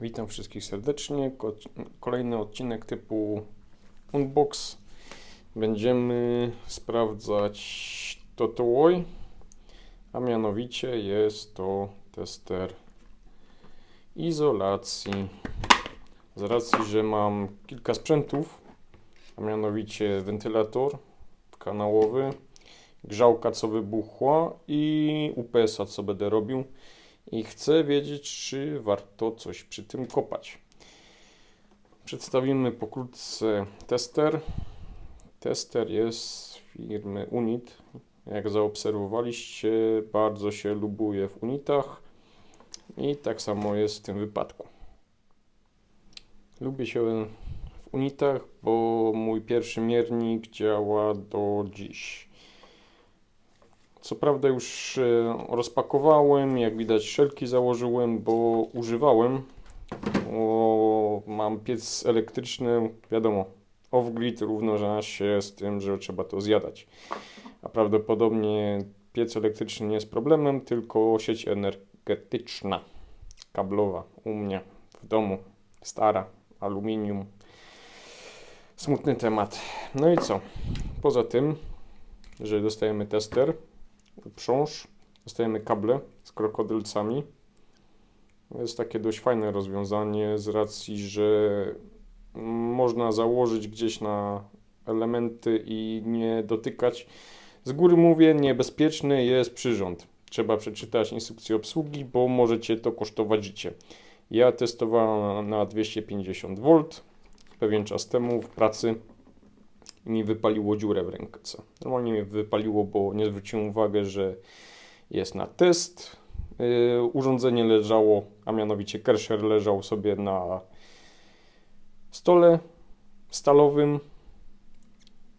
Witam wszystkich serdecznie. Ko- Kolejny odcinek typu Unbox. Będziemy sprawdzać Totooj, a mianowicie jest to tester izolacji. Z racji, że mam kilka sprzętów, a mianowicie wentylator kanałowy, grzałka co wybuchła i UPS-a co będę robił i chcę wiedzieć, czy warto coś przy tym kopać. Przedstawimy pokrótce tester. Tester jest firmy Unit. Jak zaobserwowaliście, bardzo się lubuje w Unitach i tak samo jest w tym wypadku. Lubię się w Unitach, bo mój pierwszy miernik działa do dziś. Co prawda już e, rozpakowałem, jak widać szelki założyłem, bo używałem. Mam piec elektryczny, wiadomo, off-grid równa się z tym, że trzeba to zjadać. A prawdopodobnie piec elektryczny nie jest problemem, tylko sieć energetyczna, kablowa u mnie w domu, stara, aluminium. Smutny temat. No i co? Poza tym, że dostajemy tester, uprząż, dostajemy kable z krokodylcami. Jest takie dość fajne rozwiązanie z racji, że można założyć gdzieś na elementy i nie dotykać. Z góry mówię, niebezpieczny jest przyrząd. Trzeba przeczytać instrukcję obsługi, bo możecie to kosztować życie. Ja testowałem na 250 V pewien czas temu w pracy i mi wypaliło dziurę w ręce. Normalnie mi wypaliło, bo nie zwróciłem uwagi, że jest na test. Yy, urządzenie leżało, a mianowicie Kersher leżał sobie na stole stalowym.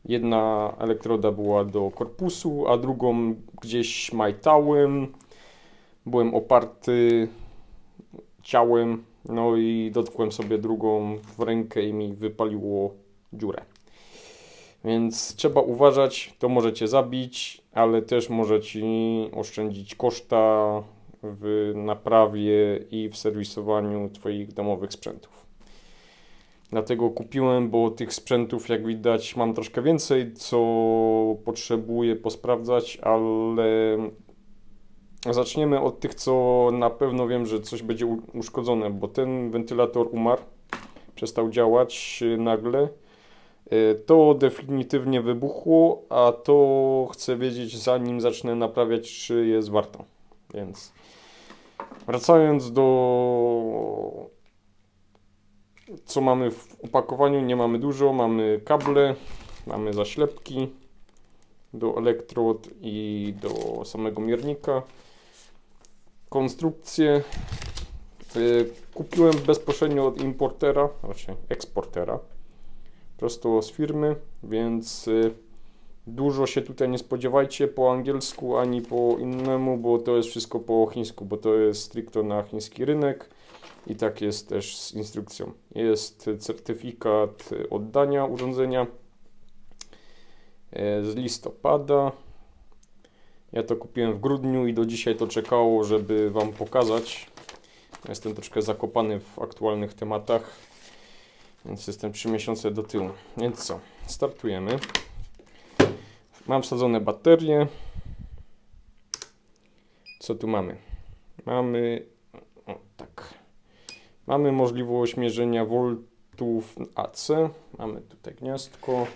Jedna elektroda była do korpusu, a drugą gdzieś majtałem. Byłem oparty ciałem, no i dotkłem sobie drugą w rękę i mi wypaliło dziurę. Więc trzeba uważać, to możecie zabić, ale też może Ci oszczędzić koszta w naprawie i w serwisowaniu Twoich domowych sprzętów. Dlatego kupiłem, bo tych sprzętów, jak widać, mam troszkę więcej, co potrzebuję posprawdzać, ale zaczniemy od tych, co na pewno wiem, że coś będzie uszkodzone, bo ten wentylator umarł, przestał działać nagle. To definitywnie wybuchło, a to chcę wiedzieć zanim zacznę naprawiać, czy jest warto. Więc wracając do co mamy w opakowaniu, nie mamy dużo, mamy kable, mamy zaślepki do elektrod i do samego miernika. Konstrukcję kupiłem bezpośrednio od importera, raczej eksportera prosto z firmy, więc y, dużo się tutaj nie spodziewajcie po angielsku ani po innemu, bo to jest wszystko po chińsku, bo to jest stricte na chiński rynek i tak jest też z instrukcją. Jest certyfikat oddania urządzenia e, z listopada. Ja to kupiłem w grudniu i do dzisiaj to czekało, żeby Wam pokazać. Jestem troszkę zakopany w aktualnych tematach więc jestem 3 miesiące do tyłu. Więc co? Startujemy. Mam wsadzone baterie. Co tu mamy? Mamy o, tak. Mamy możliwość mierzenia voltów AC. Mamy tutaj gniazdko.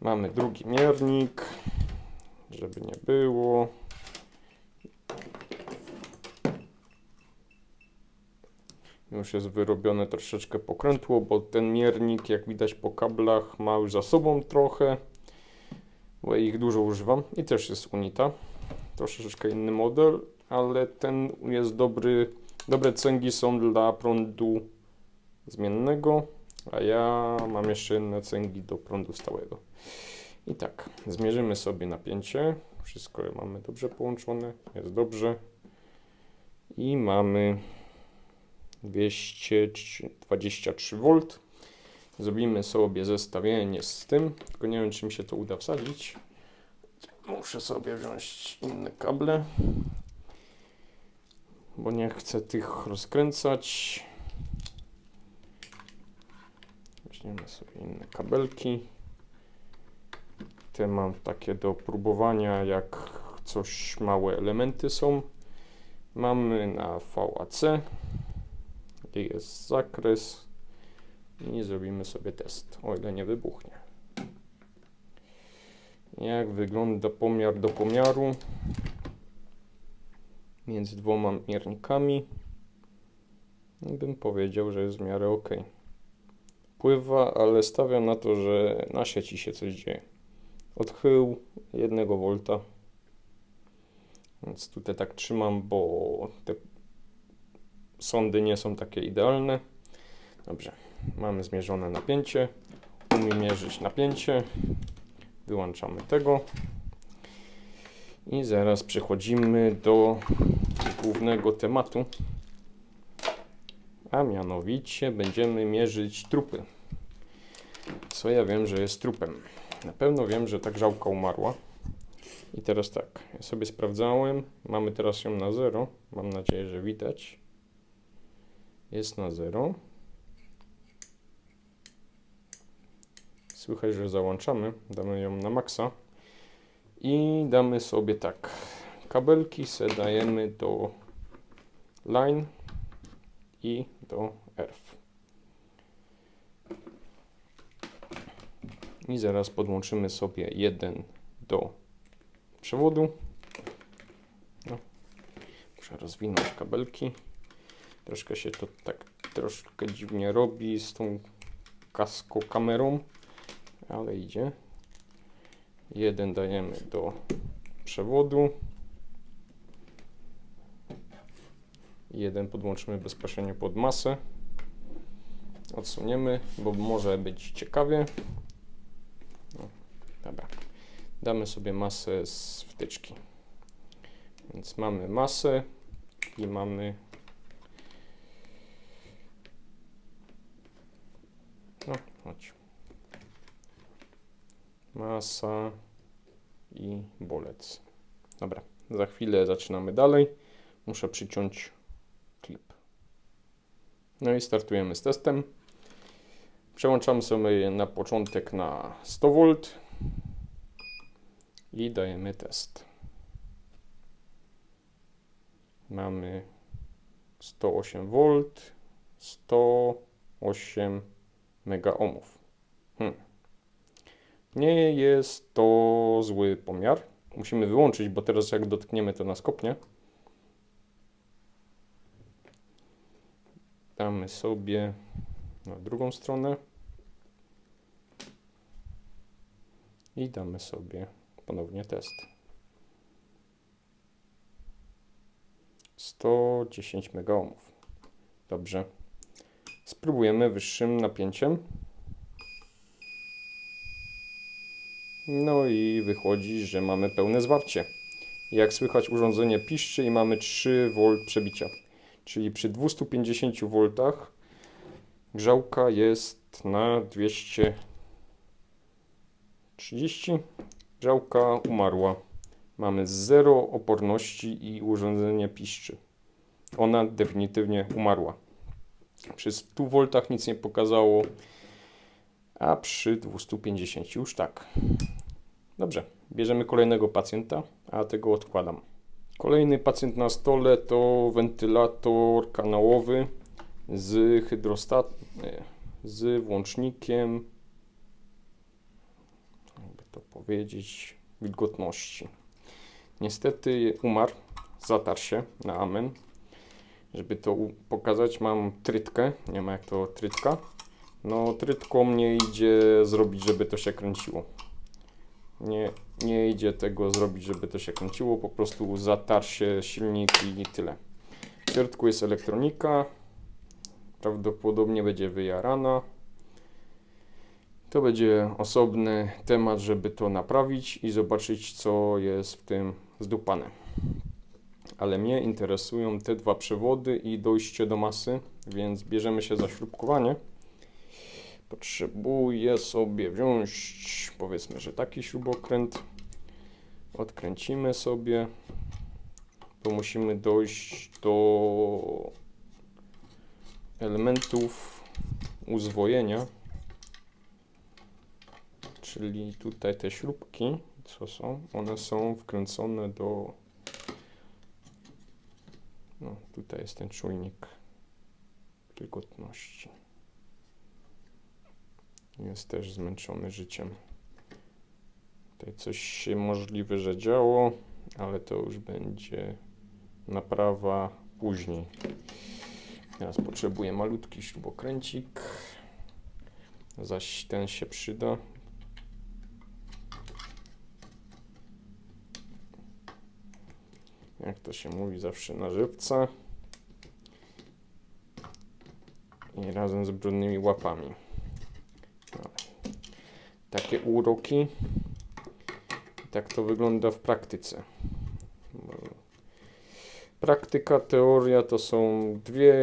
Mamy drugi miernik, żeby nie było. Już jest wyrobione troszeczkę pokrętło, bo ten miernik, jak widać po kablach, ma już za sobą trochę, bo ich dużo używam i też jest Unita. Troszeczkę inny model, ale ten jest dobry. Dobre cęgi są dla prądu zmiennego, a ja mam jeszcze inne cęgi do prądu stałego. I tak, zmierzymy sobie napięcie. Wszystko mamy dobrze połączone, jest dobrze. I mamy 223 V. Zrobimy sobie zestawienie z tym, tylko nie wiem, czy mi się to uda wsadzić. Muszę sobie wziąć inne kable. bo nie chcę tych rozkręcać. Weźmiemy sobie inne kabelki. Te mam takie do próbowania, jak coś małe elementy są. Mamy na VAC, gdzie jest zakres i zrobimy sobie test, o ile nie wybuchnie. Jak wygląda pomiar do pomiaru między dwoma miernikami? No, Bym powiedział, że jest w miarę ok. Pływa, ale stawiam na to, że na sieci się coś dzieje. Odchył 1 V. Więc tutaj tak trzymam, bo te sądy nie są takie idealne. Dobrze, mamy zmierzone napięcie. Umiem mierzyć napięcie. Wyłączamy tego. I zaraz przechodzimy do głównego tematu. A mianowicie będziemy mierzyć trupy. Co ja wiem, że jest trupem? Na pewno wiem, że ta grzałka umarła. I teraz tak, ja sobie sprawdzałem. Mamy teraz ją na 0. Mam nadzieję, że widać. Jest na 0. Słychać, że załączamy. Damy ją na maksa. I damy sobie tak. Kabelki se dajemy do line i do earth. I zaraz podłączymy sobie jeden do przewodu. No. Muszę rozwinąć kabelki. Troszkę się to tak troszkę dziwnie robi z tą kasko kamerą, ale idzie. Jeden dajemy do przewodu. Jeden podłączymy bezpośrednio pod masę. Odsuniemy, bo może być ciekawie. No, dobra. Damy sobie masę z wtyczki. Więc mamy masę i mamy No, chodź. Masa i bolec. Dobra, za chwilę zaczynamy dalej. Muszę przyciąć klip. No i startujemy z testem. Przełączamy sobie na początek na 100 V i dajemy test. Mamy 108 V, 108 mega ohmów. Hmm. Nie jest to zły pomiar. Musimy wyłączyć, bo teraz jak dotkniemy to nas kopnie. Damy sobie na drugą stronę. I damy sobie ponownie test. 110 mega ohmów. Dobrze. Spróbujemy wyższym napięciem. No i wychodzi, że mamy pełne zwarcie. Jak słychać urządzenie piszczy i mamy 3 V przebicia. Czyli przy 250 V grzałka jest na 230. Grzałka umarła. Mamy zero oporności i urządzenie piszczy. Ona definitywnie umarła. Przy 100 V nic nie pokazało, a przy 250 już tak. Dobrze, bierzemy kolejnego pacjenta, a tego odkładam. Kolejny pacjent na stole to wentylator kanałowy z hydrostat, z włącznikiem, jakby to powiedzieć, wilgotności. Niestety umarł, zatarł się na amen. Żeby to pokazać, mam trytkę. Nie ma jak to trytka. No, trytką nie idzie zrobić, żeby to się kręciło. Nie, nie idzie tego zrobić, żeby to się kręciło. Po prostu zatarł się silnik i tyle. W środku jest elektronika. Prawdopodobnie będzie wyjarana. To będzie osobny temat, żeby to naprawić i zobaczyć, co jest w tym zdupane ale mnie interesują te dwa przewody i dojście do masy, więc bierzemy się za śrubkowanie. Potrzebuję sobie wziąć, powiedzmy, że taki śrubokręt. Odkręcimy sobie, to musimy dojść do elementów uzwojenia, czyli tutaj te śrubki, co są, one są wkręcone do no, tutaj jest ten czujnik wilgotności. Jest też zmęczony życiem. Tutaj coś się możliwe, że działo, ale to już będzie naprawa później. Teraz potrzebuję malutki śrubokręcik, zaś ten się przyda. Jak to się mówi, zawsze na żywca. I razem z brudnymi łapami. No. Takie uroki. Tak to wygląda w praktyce. Praktyka, teoria to są dwie,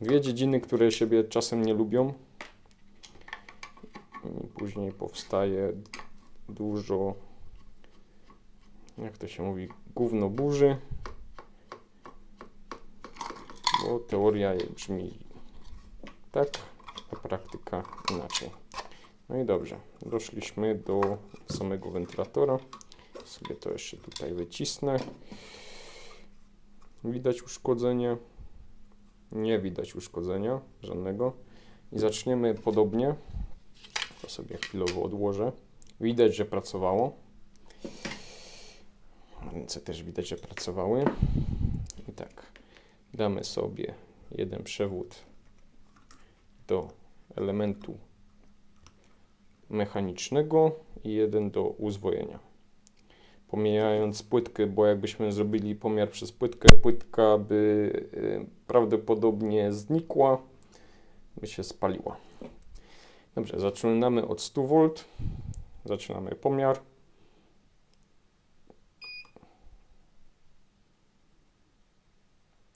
dwie dziedziny, które siebie czasem nie lubią. I później powstaje dużo, jak to się mówi, gówno burzy, bo teoria brzmi tak, a praktyka inaczej. No i dobrze, doszliśmy do samego wentylatora. Sobie to jeszcze tutaj wycisnę. Widać uszkodzenie? Nie widać uszkodzenia żadnego. I zaczniemy podobnie. To sobie chwilowo odłożę. Widać, że pracowało. Ręce też widać, że pracowały. I tak, damy sobie jeden przewód do elementu mechanicznego i jeden do uzwojenia. Pomijając płytkę, bo jakbyśmy zrobili pomiar przez płytkę, płytka by y, prawdopodobnie znikła, by się spaliła. Dobrze, zaczynamy od 100 V. Zaczynamy pomiar.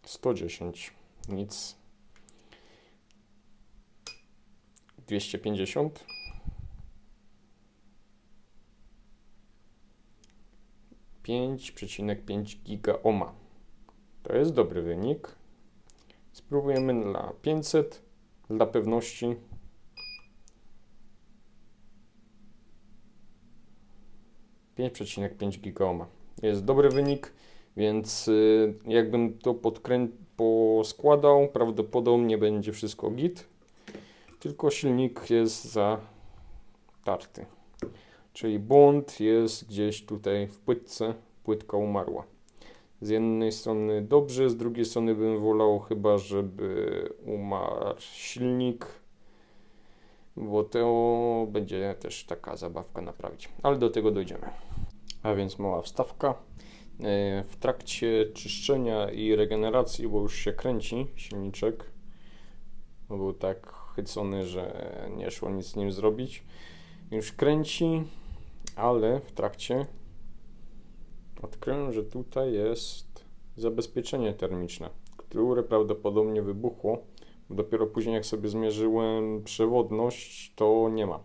Sto dziesięć, nic. Dwieście pięćdziesiąt. 5,5 gigaoma. To jest dobry wynik. Spróbujemy na 500 dla pewności. Pięć przecinek pięć gigaoma. Jest dobry wynik, więc y, jakbym to poskładał, prawdopodobnie będzie wszystko git. Tylko silnik jest zatarty. Czyli błąd jest gdzieś tutaj w płytce, płytka umarła. Z jednej strony dobrze, z drugiej strony bym wolał chyba, żeby umarł silnik, bo to będzie też taka zabawka naprawić. Ale do tego dojdziemy. A więc mała wstawka. E, w trakcie czyszczenia i regeneracji, bo już się kręci silniczek, był tak chycony, że nie szło nic z nim zrobić. Już kręci, ale w trakcie odkryłem, że tutaj jest zabezpieczenie termiczne, które prawdopodobnie wybuchło. Dopiero później, jak sobie zmierzyłem przewodność, to nie ma.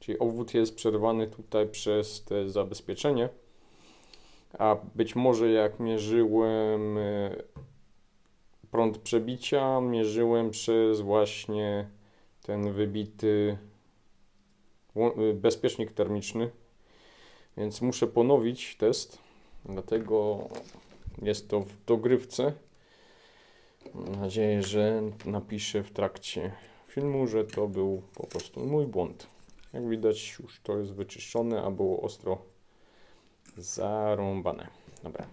Czyli obwód jest przerwany tutaj przez te zabezpieczenie. A być może jak mierzyłem e, prąd przebicia, mierzyłem przez właśnie ten wybity e, bezpiecznik termiczny, więc muszę ponowić test, dlatego jest to w dogrywce. Mam nadzieję, że napiszę w trakcie filmu, że to był po prostu mój błąd. Jak widać już to jest wyczyszczone, a było ostro zarąbane. Dobra.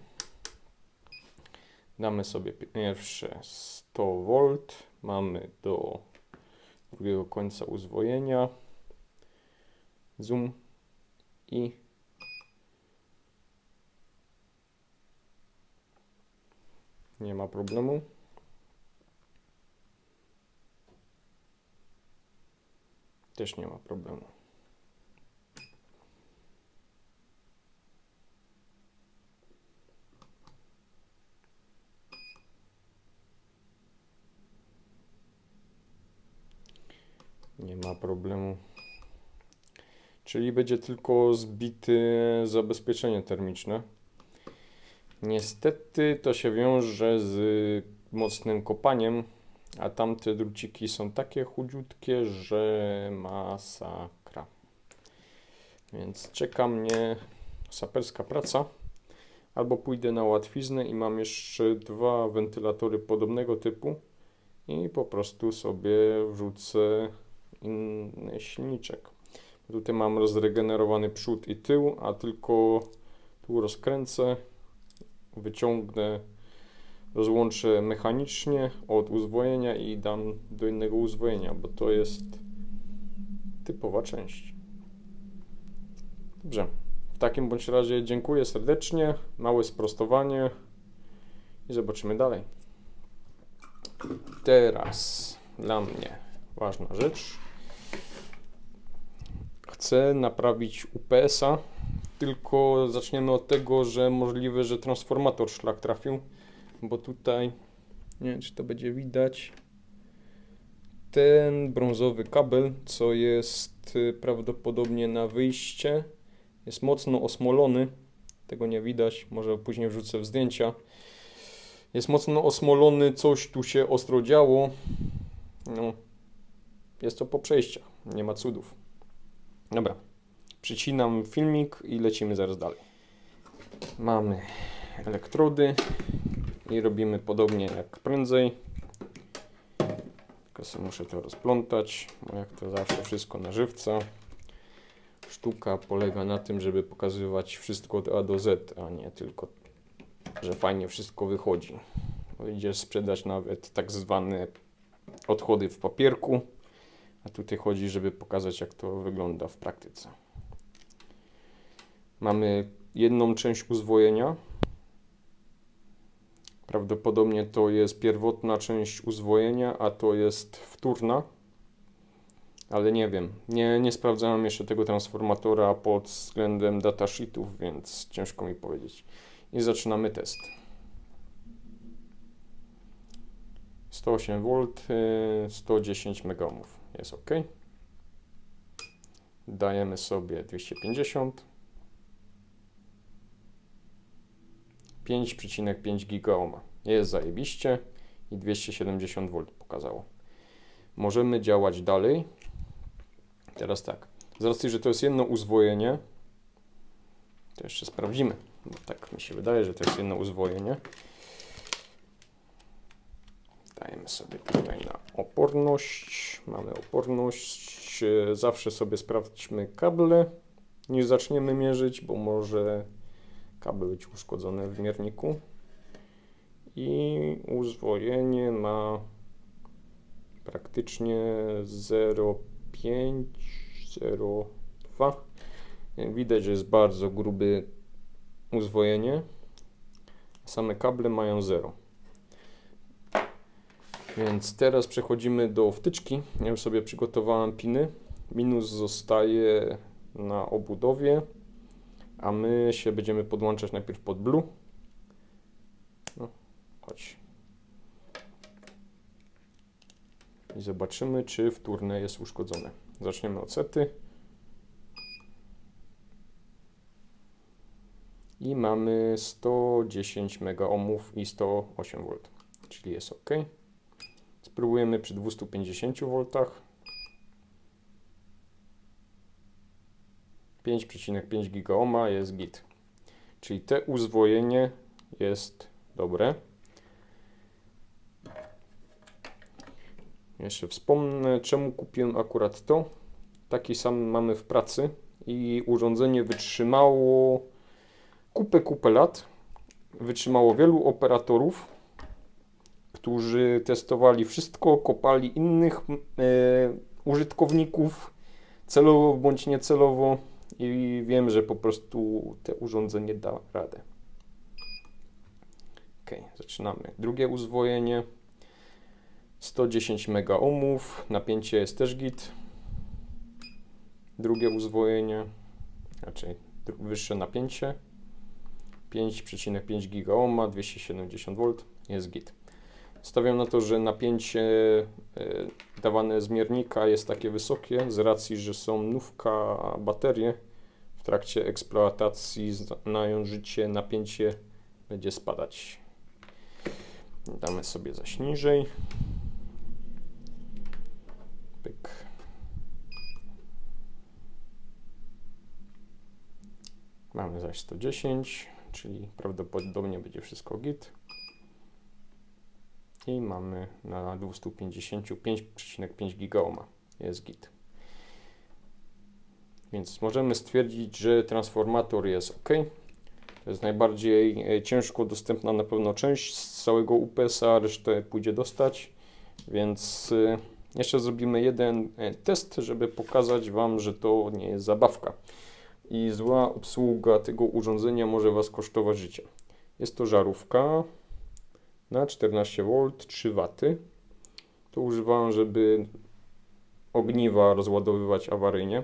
Damy sobie pierwsze 100 V. Mamy do drugiego końca uzwojenia. Zoom i Nie ma problemu. Też nie ma problemu. Nie ma problemu. Czyli będzie tylko zbite zabezpieczenie termiczne. Niestety to się wiąże z mocnym kopaniem, a tamte druciki są takie chudziutkie, że masakra. Więc czeka mnie saperska praca. Albo pójdę na łatwiznę i mam jeszcze dwa wentylatory podobnego typu i po prostu sobie wrzucę inny silniczek. Tutaj mam rozregenerowany przód i tył, a tylko tu rozkręcę, wyciągnę, rozłączę mechanicznie od uzwojenia i dam do innego uzwojenia, bo to jest typowa część. Dobrze. W takim bądź razie dziękuję serdecznie, małe sprostowanie i zobaczymy dalej. Teraz dla mnie ważna rzecz. Chcę naprawić UPS-a, tylko zaczniemy od tego, że możliwe, że transformator szlak trafił, bo tutaj, nie wiem czy to będzie widać, ten brązowy kabel, co jest y, prawdopodobnie na wyjście, jest mocno osmolony. Tego nie widać, może później wrzucę w zdjęcia. Jest mocno osmolony, coś tu się ostro działo. No, jest to po przejściach, nie ma cudów. Dobra, przycinam filmik i lecimy zaraz dalej. Mamy elektrody i robimy podobnie jak prędzej. Tylko sobie muszę to rozplątać, bo jak to zawsze wszystko na żywca. Sztuka polega na tym, żeby pokazywać wszystko od A do Z, a nie tylko, że fajnie wszystko wychodzi. Idziesz sprzedać nawet tak zwane odchody w papierku, a tutaj chodzi, żeby pokazać, jak to wygląda w praktyce. Mamy jedną część uzwojenia. Prawdopodobnie to jest pierwotna część uzwojenia, a to jest wtórna ale nie wiem. Nie, nie sprawdzałem jeszcze tego transformatora pod względem datasheetów, więc ciężko mi powiedzieć. I zaczynamy test. 108 V, 110 MΩ. Jest ok. Dajemy sobie 250. 5,5 GΩ. Jest zajebiście i 270 V pokazało. Możemy działać dalej. Teraz tak, z racji, że to jest jedno uzwojenie, to jeszcze sprawdzimy, bo tak mi się wydaje, że to jest jedno uzwojenie. Dajemy sobie tutaj na oporność. Mamy oporność. Zawsze sobie sprawdźmy kable, niż zaczniemy mierzyć, bo może kabel być uszkodzony w mierniku. I uzwojenie ma praktycznie 0,502. Widać, że jest bardzo gruby uzwojenie. Same kable mają 0. Więc teraz przechodzimy do wtyczki. Ja już sobie przygotowałem piny. Minus zostaje na obudowie, a my się będziemy podłączać najpierw pod blue. No, chodź. I zobaczymy, czy wtórne jest uszkodzone. Zaczniemy od sety. I mamy 110 MΩ i 108 V, czyli jest ok. Spróbujemy przy 250 V. 5,5 GΩ jest git. Czyli te uzwojenie jest dobre. Jeszcze wspomnę, czemu kupiłem akurat to. Taki sam mamy w pracy i urządzenie wytrzymało kupę, kupę lat. Wytrzymało wielu operatorów, którzy testowali wszystko, kopali innych e, użytkowników celowo bądź niecelowo i wiem, że po prostu te urządzenie da radę. Ok, zaczynamy. Drugie uzwojenie. 110 MΩ, napięcie jest też git. Drugie uzwojenie, raczej wyższe napięcie. 5,5 GΩ, 270 V jest git. Stawiam na to, że napięcie e, dawane z miernika jest takie wysokie z racji, że są nówka baterie. W trakcie eksploatacji znają życie napięcie będzie spadać. Damy sobie zaś niżej. Pyk. Mamy zaś 110, czyli prawdopodobnie będzie wszystko git. I mamy na 255,5 gigaoma. Jest git. Więc możemy stwierdzić, że transformator jest ok. To jest najbardziej e, ciężko dostępna na pewno część z całego UPS-a, resztę pójdzie dostać. Więc e, jeszcze zrobimy jeden e, test, żeby pokazać Wam, że to nie jest zabawka. I zła obsługa tego urządzenia może Was kosztować życie. Jest to żarówka na 14V, 3 W. To używam, żeby ogniwa rozładowywać awaryjnie.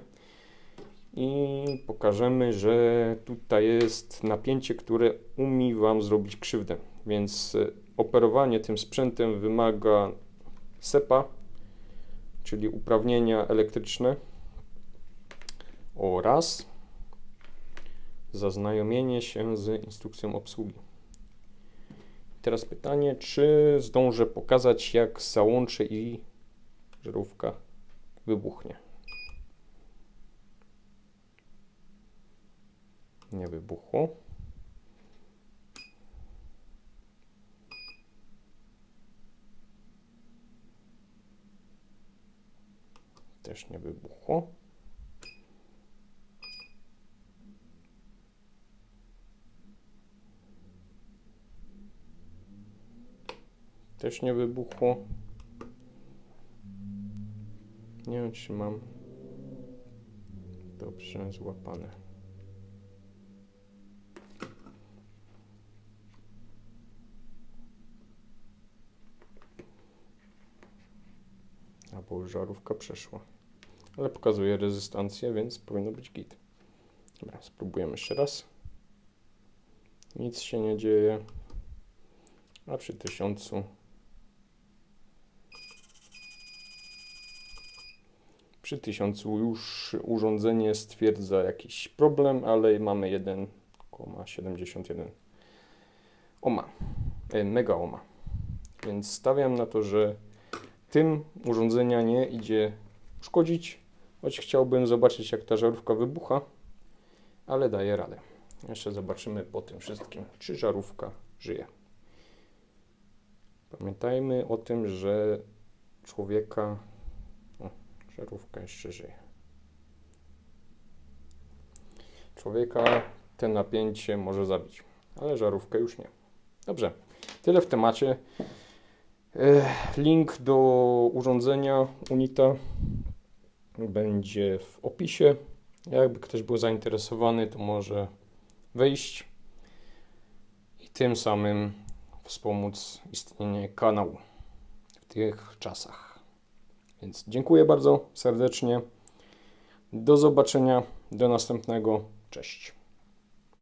I pokażemy, że tutaj jest napięcie, które umie Wam zrobić krzywdę. Więc e, operowanie tym sprzętem wymaga SEPA, czyli uprawnienia elektryczne oraz zaznajomienie się z instrukcją obsługi. Teraz pytanie, czy zdążę pokazać, jak załączę i żarówka wybuchnie. Nie wybuchło. Też nie wybuchło. Też nie wybuchło. Nie wiem, czy mam dobrze złapane. Albo już żarówka przeszła. Ale pokazuje rezystancję, więc powinno być git. Dobra, spróbujemy jeszcze raz. Nic się nie dzieje. A przy tysiącu Przy 1000 już urządzenie stwierdza jakiś problem, ale mamy 1,71 ohma, e, mega ohma. Więc stawiam na to, że tym urządzenia nie idzie szkodzić, choć chciałbym zobaczyć jak ta żarówka wybucha, ale daje radę. Jeszcze zobaczymy po tym wszystkim, czy żarówka żyje. Pamiętajmy o tym, że człowieka Żarówka jeszcze żyje. Człowieka ten napięcie może zabić, ale żarówkę już nie. Dobrze, tyle w temacie. Link do urządzenia Unita będzie w opisie. Jakby ktoś był zainteresowany, to może wejść i tym samym wspomóc istnienie kanału w tych czasach. Więc dziękuję bardzo serdecznie. Do zobaczenia. Do następnego. Cześć.